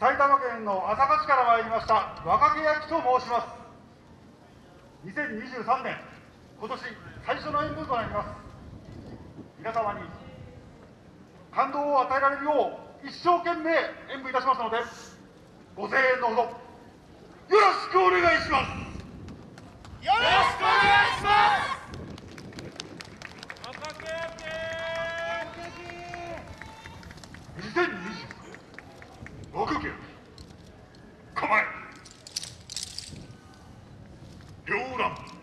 埼玉県の朝霞市から参りました若木焼と申します。2023年今年最初の演舞となります。皆様に感動を与えられるよう一生懸命演舞いたしますのでご声援のほどよろしくお願いします。よろしくお願いします。2020若木焼構え。両乱。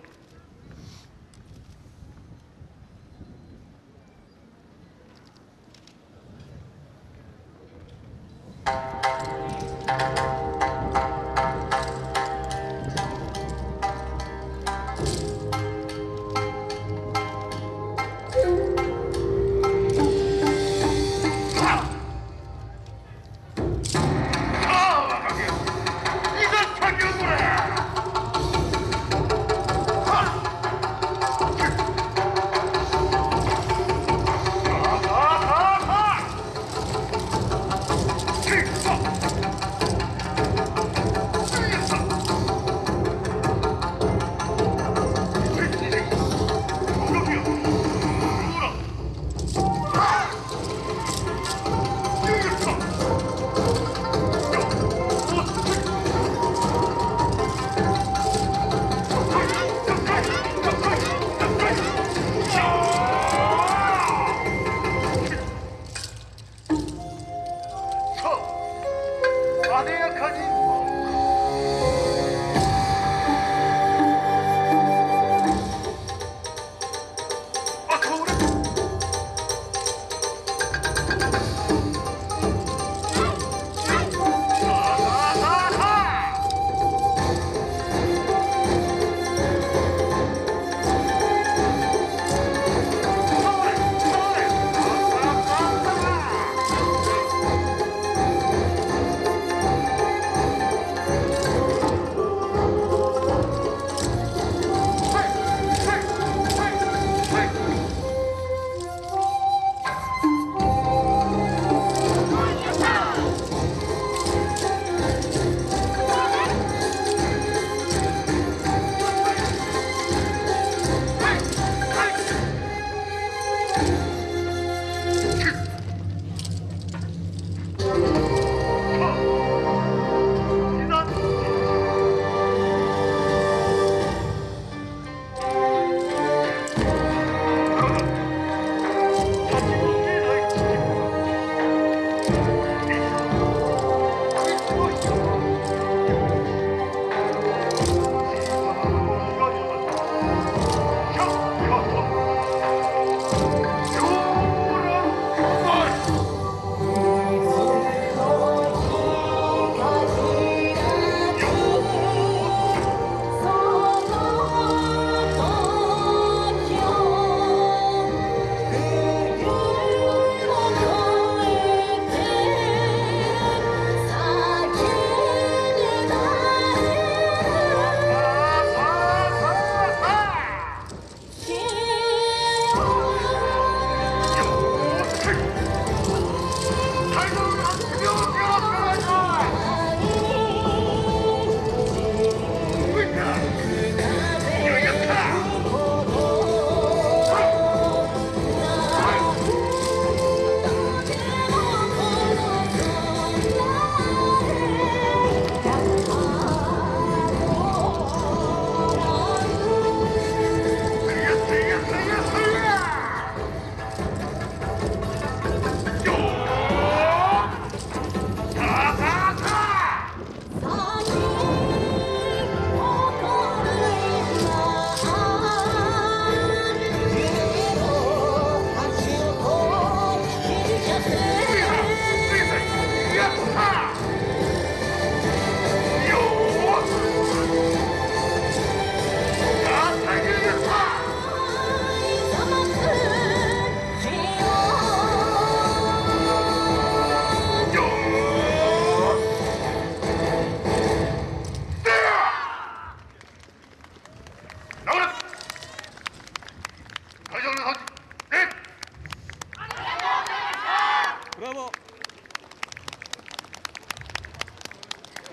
Bravo.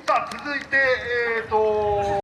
さあ続いてえっ、ーと